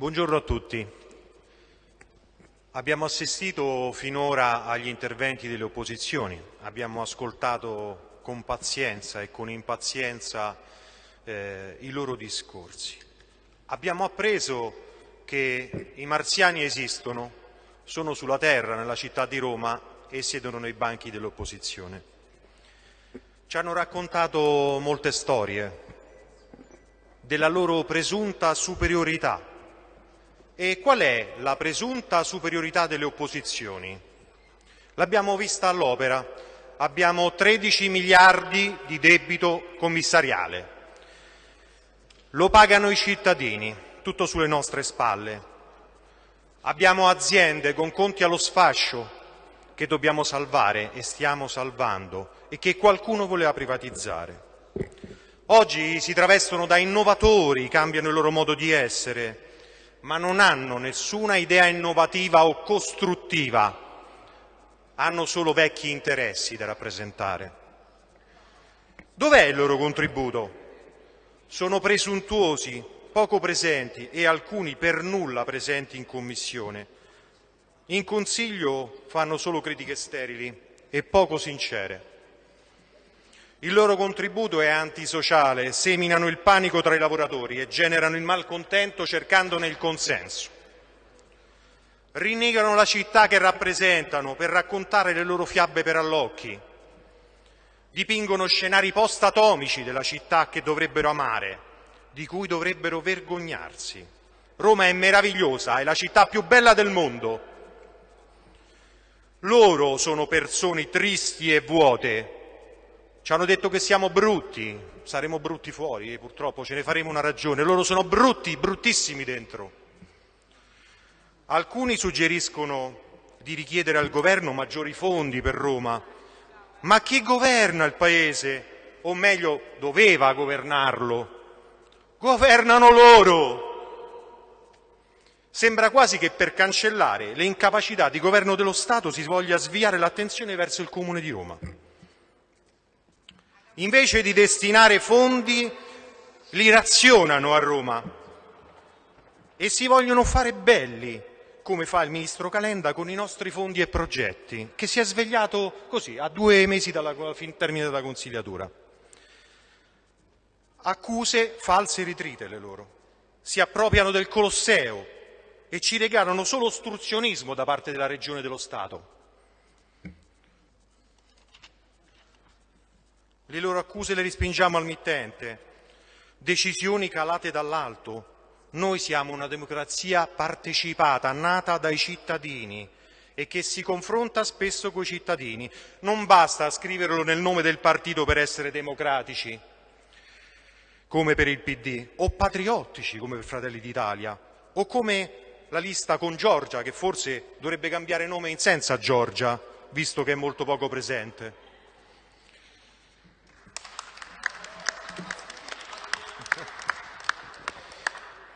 Buongiorno a tutti. Abbiamo assistito finora agli interventi delle opposizioni, abbiamo ascoltato con pazienza e con impazienza eh, i loro discorsi. Abbiamo appreso che i marziani esistono, sono sulla terra, nella città di Roma e siedono nei banchi dell'opposizione. Ci hanno raccontato molte storie della loro presunta superiorità. E qual è la presunta superiorità delle opposizioni? L'abbiamo vista all'opera. Abbiamo 13 miliardi di debito commissariale. Lo pagano i cittadini, tutto sulle nostre spalle. Abbiamo aziende con conti allo sfascio che dobbiamo salvare e stiamo salvando e che qualcuno voleva privatizzare. Oggi si travestono da innovatori, cambiano il loro modo di essere, ma non hanno nessuna idea innovativa o costruttiva, hanno solo vecchi interessi da rappresentare. Dov'è il loro contributo? Sono presuntuosi, poco presenti e alcuni per nulla presenti in Commissione. In Consiglio fanno solo critiche sterili e poco sincere. Il loro contributo è antisociale, seminano il panico tra i lavoratori e generano il malcontento cercandone il consenso. Rinnegano la città che rappresentano per raccontare le loro fiabe per allocchi. Dipingono scenari post-atomici della città che dovrebbero amare, di cui dovrebbero vergognarsi. Roma è meravigliosa, è la città più bella del mondo, loro sono persone tristi e vuote. Ci hanno detto che siamo brutti, saremo brutti fuori, purtroppo ce ne faremo una ragione. Loro sono brutti, bruttissimi dentro. Alcuni suggeriscono di richiedere al governo maggiori fondi per Roma. Ma chi governa il paese? O meglio, doveva governarlo. Governano loro! Sembra quasi che per cancellare le incapacità di governo dello Stato si voglia sviare l'attenzione verso il Comune di Roma. Invece di destinare fondi, li razionano a Roma e si vogliono fare belli, come fa il ministro Calenda con i nostri fondi e progetti, che si è svegliato così, a due mesi dalla termine della consigliatura. Accuse false ritrite le loro. Si appropriano del Colosseo, e ci regalano solo ostruzionismo da parte della Regione e dello Stato. Le loro accuse le respingiamo al mittente, decisioni calate dall'alto. Noi siamo una democrazia partecipata, nata dai cittadini e che si confronta spesso coi cittadini. Non basta scriverlo nel nome del partito per essere democratici, come per il PD, o patriottici, come per Fratelli d'Italia, o come la lista con Giorgia, che forse dovrebbe cambiare nome in senza Giorgia, visto che è molto poco presente.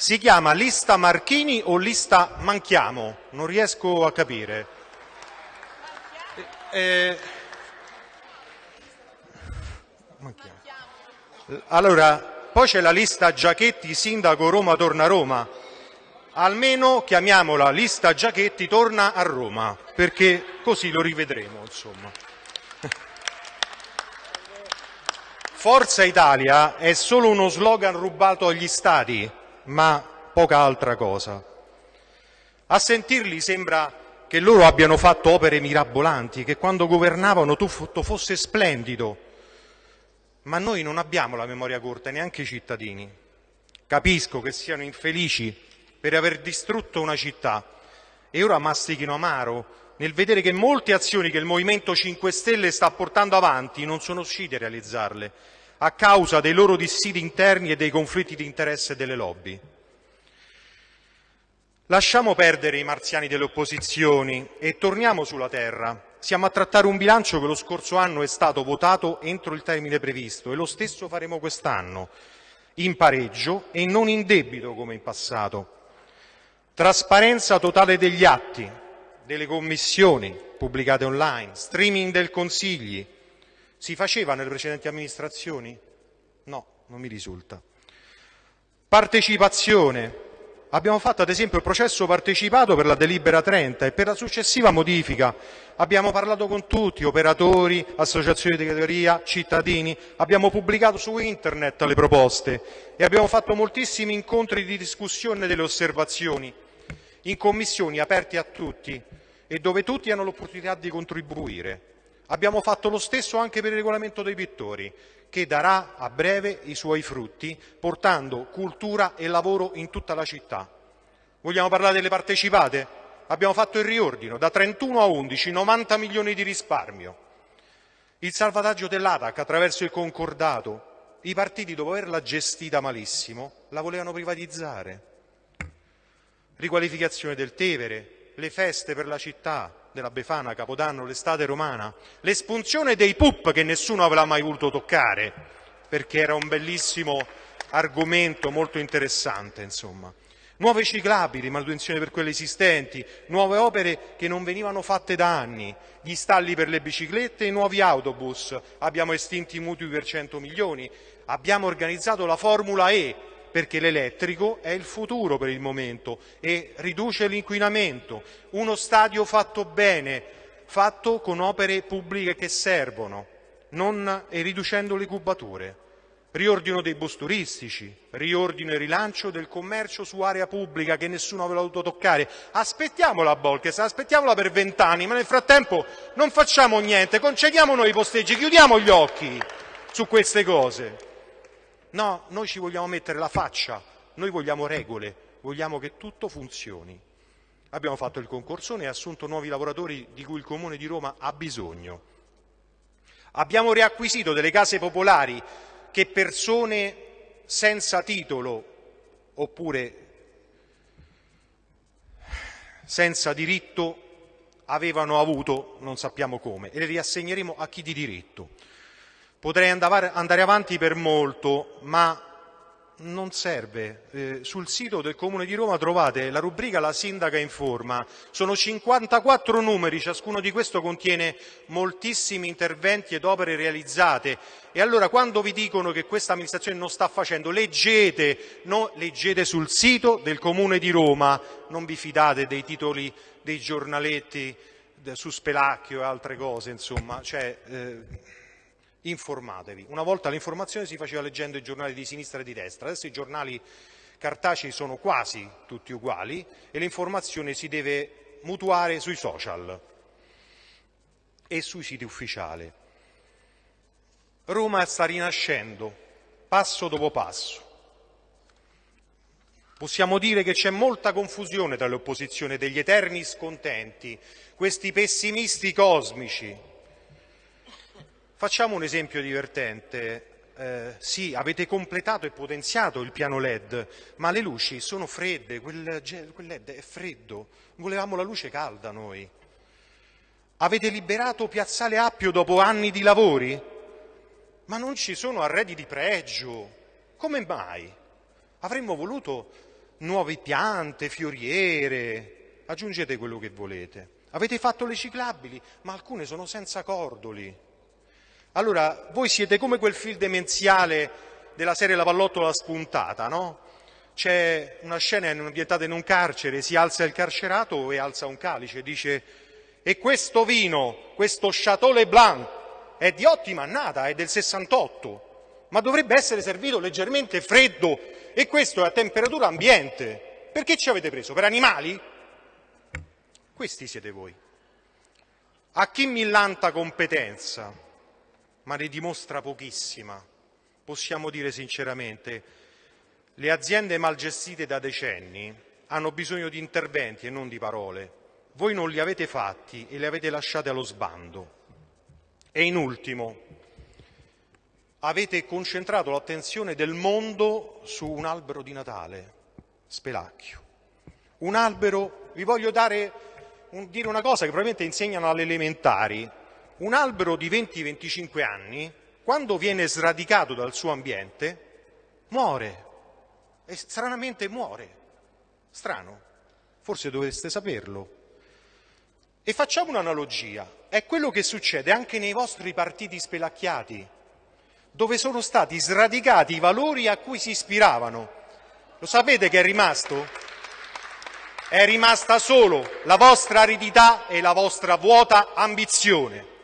Si chiama lista Marchini o lista Manchiamo? Non riesco a capire. Eh, allora, poi c'è la lista Giachetti, sindaco Roma torna a Roma almeno chiamiamola lista Giachetti torna a Roma, perché così lo rivedremo. Insomma. Forza Italia è solo uno slogan rubato agli stati, ma poca altra cosa. A sentirli sembra che loro abbiano fatto opere mirabolanti, che quando governavano tutto fosse splendido. Ma noi non abbiamo la memoria corta, neanche i cittadini. Capisco che siano infelici per aver distrutto una città e ora mastichino amaro nel vedere che molte azioni che il Movimento 5 Stelle sta portando avanti non sono riusciti a realizzarle a causa dei loro dissidi interni e dei conflitti di interesse delle lobby. Lasciamo perdere i marziani delle opposizioni e torniamo sulla terra. Siamo a trattare un bilancio che lo scorso anno è stato votato entro il termine previsto e lo stesso faremo quest'anno, in pareggio e non in debito come in passato. Trasparenza totale degli atti, delle commissioni pubblicate online, streaming del Consigli. Si faceva nelle precedenti amministrazioni? No, non mi risulta. Partecipazione, Abbiamo fatto ad esempio il processo partecipato per la delibera 30 e per la successiva modifica. Abbiamo parlato con tutti, operatori, associazioni di categoria, cittadini, abbiamo pubblicato su internet le proposte e abbiamo fatto moltissimi incontri di discussione delle osservazioni in commissioni aperte a tutti e dove tutti hanno l'opportunità di contribuire. Abbiamo fatto lo stesso anche per il regolamento dei pittori, che darà a breve i suoi frutti, portando cultura e lavoro in tutta la città. Vogliamo parlare delle partecipate? Abbiamo fatto il riordino, da 31 a 11, 90 milioni di risparmio. Il salvataggio dell'ATAC attraverso il concordato. I partiti, dopo averla gestita malissimo, la volevano privatizzare. Riqualificazione del Tevere, le feste per la città, della Befana, Capodanno, l'estate romana, l'espunzione dei PUP che nessuno aveva mai voluto toccare, perché era un bellissimo argomento molto interessante, insomma. Nuove ciclabili, manutenzione per quelle esistenti, nuove opere che non venivano fatte da anni, gli stalli per le biciclette e i nuovi autobus, abbiamo estinto i mutui per 100 milioni, abbiamo organizzato la Formula E, perché l'elettrico è il futuro per il momento e riduce l'inquinamento. Uno stadio fatto bene, fatto con opere pubbliche che servono non, e riducendo le cubature. Riordino dei bus turistici, riordino e rilancio del commercio su area pubblica che nessuno aveva voluto toccare. Aspettiamo la Bolkes, aspettiamola per vent'anni, ma nel frattempo non facciamo niente, concediamo noi i posteggi, chiudiamo gli occhi su queste cose. No, noi ci vogliamo mettere la faccia, noi vogliamo regole, vogliamo che tutto funzioni. Abbiamo fatto il concorsone e assunto nuovi lavoratori di cui il Comune di Roma ha bisogno. Abbiamo riacquisito delle case popolari che persone senza titolo oppure senza diritto avevano avuto, non sappiamo come, e le riassegneremo a chi di diritto. Potrei andare avanti per molto, ma non serve. Eh, sul sito del Comune di Roma trovate la rubrica La Sindaca informa. Sono 54 numeri, ciascuno di questo contiene moltissimi interventi ed opere realizzate. E allora quando vi dicono che questa amministrazione non sta facendo, leggete, no, leggete sul sito del Comune di Roma, non vi fidate dei titoli dei giornaletti su Spelacchio e altre cose, insomma. Cioè, eh, informatevi. Una volta l'informazione si faceva leggendo i giornali di sinistra e di destra, adesso i giornali cartacei sono quasi tutti uguali e l'informazione si deve mutuare sui social e sui siti ufficiali. Roma sta rinascendo, passo dopo passo. Possiamo dire che c'è molta confusione tra le opposizioni, degli eterni scontenti, questi pessimisti cosmici Facciamo un esempio divertente. Eh, sì, avete completato e potenziato il piano LED, ma le luci sono fredde, quel, quel LED è freddo, volevamo la luce calda noi. Avete liberato Piazzale Appio dopo anni di lavori, ma non ci sono arredi di pregio. Come mai? Avremmo voluto nuove piante, fioriere, aggiungete quello che volete. Avete fatto le ciclabili, ma alcune sono senza cordoli. Allora, voi siete come quel film demenziale della serie La pallottola spuntata, no? C'è una scena ambientata in un carcere, si alza il carcerato e alza un calice dice e questo vino, questo Chateau Blanc, è di ottima annata, è del 68, ma dovrebbe essere servito leggermente freddo e questo è a temperatura ambiente. Perché ci avete preso? Per animali? Questi siete voi. A chi millanta competenza? Ma ne dimostra pochissima. Possiamo dire sinceramente, le aziende mal gestite da decenni hanno bisogno di interventi e non di parole. Voi non li avete fatti e li avete lasciati allo sbando. E in ultimo, avete concentrato l'attenzione del mondo su un albero di Natale, Spelacchio. Un albero, vi voglio dare, un, dire una cosa che probabilmente insegnano alle elementari, un albero di 20-25 anni, quando viene sradicato dal suo ambiente, muore. E stranamente muore. Strano. Forse dovreste saperlo. E facciamo un'analogia. È quello che succede anche nei vostri partiti spelacchiati, dove sono stati sradicati i valori a cui si ispiravano. Lo sapete che è rimasto? È rimasta solo la vostra aridità e la vostra vuota ambizione.